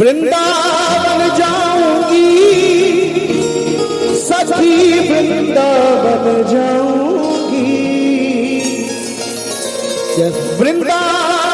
वृंदावन जाऊँगी। सखी वृंदावन जाऊँगी। वृंदावन